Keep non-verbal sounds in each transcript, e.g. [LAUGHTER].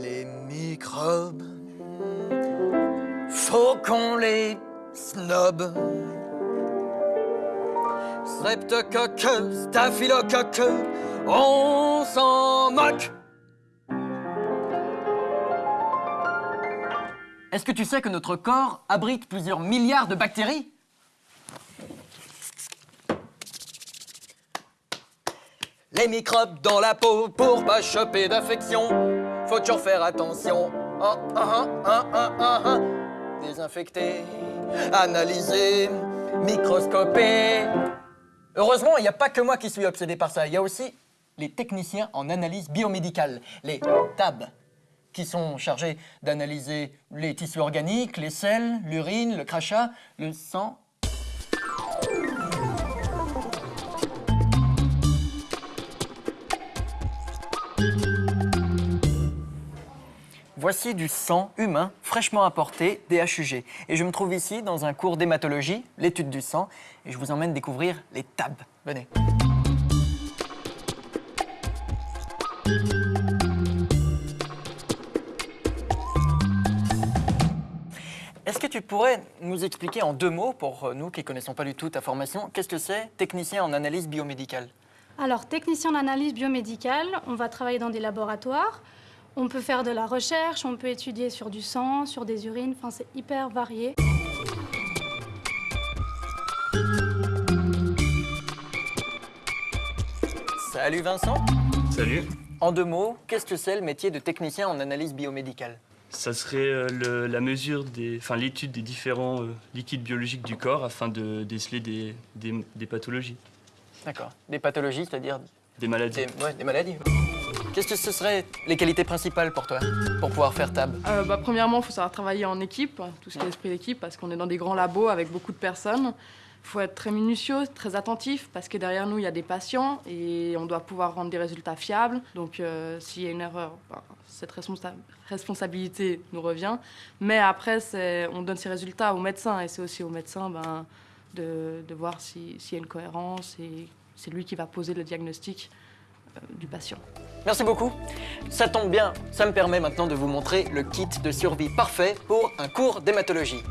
Les microbes, faut qu'on les snob. Streptocoque, staphylocoque, on s'en moque. Est-ce que tu sais que notre corps abrite plusieurs milliards de bactéries? Les microbes dans la peau pour pas choper d'infection. Faut toujours faire attention. Ah, ah, ah, ah. Désinfecter, analyser, microscoper. Heureusement, il n'y a pas que moi qui suis obsédé par ça. Il y a aussi les techniciens en analyse biomédicale, les TAB, qui sont chargés d'analyser les tissus organiques, les selles, l'urine, le crachat, le sang Voici du sang humain fraîchement apporté DHUG. Et je me trouve ici dans un cours d'hématologie, l'étude du sang, et je vous emmène découvrir les TAB. Venez. Est-ce que tu pourrais nous expliquer en deux mots, pour nous qui ne connaissons pas du tout ta formation, qu'est-ce que c'est technicien en analyse biomédicale? Alors, technicien en analyse biomédicale, on va travailler dans des laboratoires. On peut faire de la recherche, on peut étudier sur du sang, sur des urines, enfin c'est hyper varié. Salut Vincent Salut. En deux mots, qu'est-ce que c'est le métier de technicien en analyse biomédicale? Ça serait euh, le- la mesure des, enfin l'étude des différents euh, liquides biologiques du corps afin de déceler des, des- des pathologies, D'accord. Des pathologies, c'est-à-dire des maladies. des, ouais, des maladies Qu'est-ce que ce seraient les qualités principales pour toi, pour pouvoir faire TAB Euh, bah, premièrement, il faut savoir travailler en équipe, tout ce qui est esprit d'équipe, parce qu'on est dans des grands labos avec beaucoup de personnes. Il faut être très minutieux, très attentif, parce que derrière nous, il y a des patients et on doit pouvoir rendre des résultats fiables. Donc, euh, s'il y a une erreur, bah, cette responsa- responsabilité nous revient. Mais après, on donne ces résultats aux médecins et c'est aussi aux médecins ben, de, voir si- s'il y a une cohérence et c'est lui qui va poser le diagnostic du patient. Merci beaucoup. Ça tombe bien, ça me permet maintenant de vous montrer le kit de survie parfait pour un cours d'hématologie.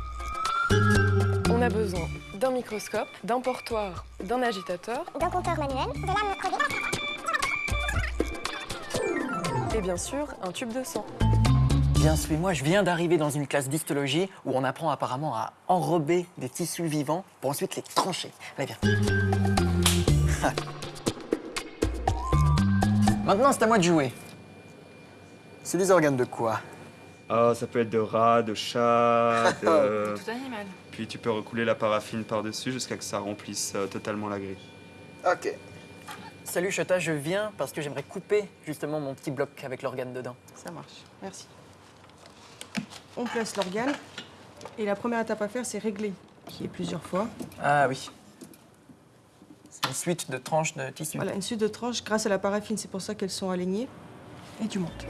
On a besoin d'un microscope, d'un portoir, d'un agitateur d'un compteur manuel, de creusées. et bien sûr un tube de sang. Bien, suis-moi, je viens d'arriver dans une classe d'histologie où on apprend apparemment à enrober des tissus vivants pour ensuite les trancher. Allez, viens. Maintenant, c'est à moi de jouer. C'est des organes de quoi? Ah, ça peut être de rats, de chats, [LAUGHS] de... Tout animal. puis tu peux recouler la paraffine par-dessus jusqu'à que ça remplisse euh, totalement la grille. Ok. Salut Chota, je viens parce que j'aimerais couper justement mon petit bloc avec l'organe dedans. Ça marche, merci. On place l'organe. Et la première étape à faire, c'est régler, qui est plusieurs fois. Ah oui. Une suite de tranches de tissu. Voilà, une suite de tranches grâce à la paraffine, c'est pour ça qu'elles sont alignées. Et tu montes.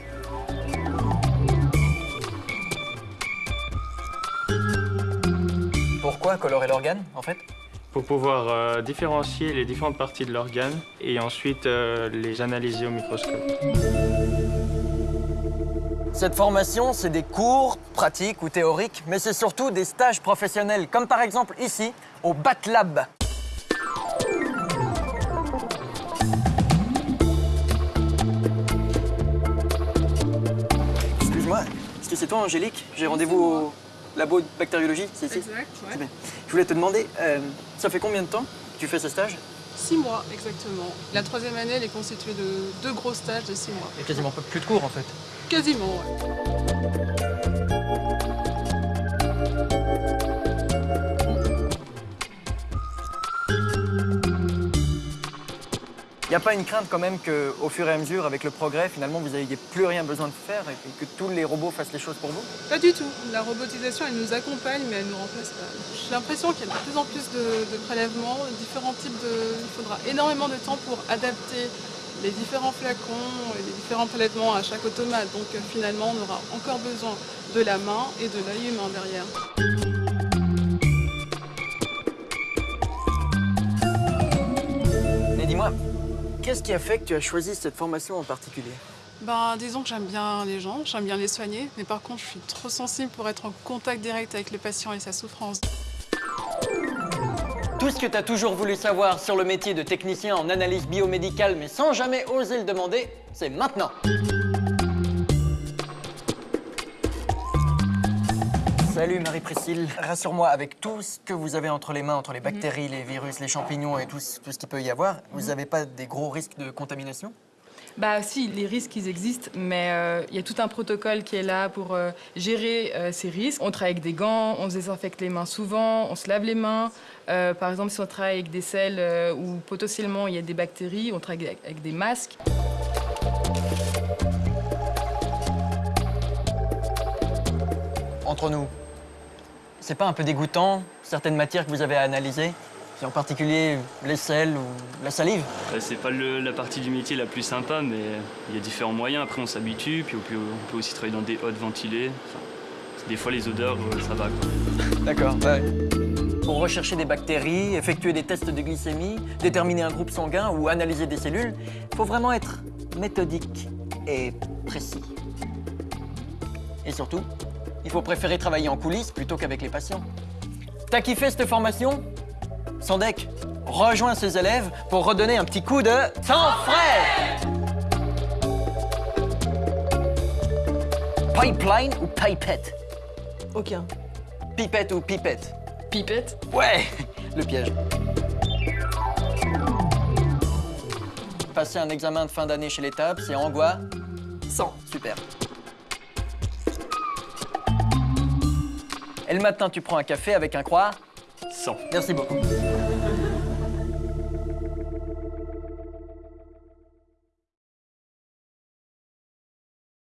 Pourquoi colorer l'organe, en fait? Pour pouvoir euh, différencier les différentes parties de l'organe et ensuite euh, les analyser au microscope. Cette formation, c'est des cours pratiques ou théoriques, mais c'est surtout des stages professionnels, comme par exemple ici, au BATLab. C'est toi, Angélique J'ai rendez-vous au labo de bactériologie, c'est ici Exact, ouais. bien. Je voulais te demander, euh, ça fait combien de temps que tu fais ce stage? Six mois, exactement. La troisième année, elle est constituée de deux gros stages de six mois. A quasiment pas plus de cours, en fait. Quasiment, ouais. N'y a pas une crainte quand même qu'au fur et à mesure, avec le progrès, finalement, vous n'ayez plus rien besoin de faire et que tous les robots fassent les choses pour vous? Pas du tout. La robotisation, elle nous accompagne, mais elle ne nous remplace pas. J'ai l'impression qu'il y a de plus en plus de, de prélèvements, différents types de... Il faudra énormément de temps pour adapter les différents flacons et les différents prélèvements à chaque automate. Donc euh, finalement, on aura encore besoin de la main et de l'œil humain derrière. Mais dis-moi, Qu'est-ce qui a fait que tu as choisi cette formation en particulier? Ben, disons que j'aime bien les gens, j'aime bien les soigner, mais par contre, je suis trop sensible pour être en contact direct avec le patient et sa souffrance. Tout ce que tu as toujours voulu savoir sur le métier de technicien en analyse biomédicale, mais sans jamais oser le demander, c'est maintenant. Salut Marie-Priscille. Rassure-moi, avec tout ce que vous avez entre les mains, entre les bactéries, les virus, les champignons et tout, ce- tout ce qu'il peut y avoir, vous n'avez pas des gros risques de contamination? Bah si, les risques, ils existent, mais euh, il y a tout un protocole qui est là pour euh, gérer euh, ces risques. On travaille avec des gants, on se désinfecte les mains souvent, on se lave les mains. Par exemple, si on travaille avec des selles où potentiellement il y a des bactéries, on travaille avec, avec des masques. Entre nous, c'est pas un peu dégoûtant, certaines matières que vous avez à analyser et en particulier les sels ou la salive Euh, C'est pas le- la partie du métier la plus sympa, mais il y a différents moyens. Après, on s'habitue, puis on peut, on peut aussi travailler dans des hottes ventilées. Enfin, des fois, les odeurs, euh, ça va. Quoi. [LAUGHS] D'accord, ouais. Pour rechercher des bactéries, effectuer des tests de glycémie, déterminer un groupe sanguin ou analyser des cellules, il faut vraiment être méthodique et précis. Et surtout, il faut préférer travailler en coulisses plutôt qu'avec les patients. T'as kiffé cette formation? Sandek, rejoins ces élèves pour redonner un petit coup de sang frais Pipeline ou pipette? Aucun. Pipette ou pipette? Pipette. Ouais, [LAUGHS] le piège. Passer un examen de fin d'année chez l'étape, c'est en quoi? 100. Super. Et le matin, tu prends un café avec un croix. croissant. Merci beaucoup.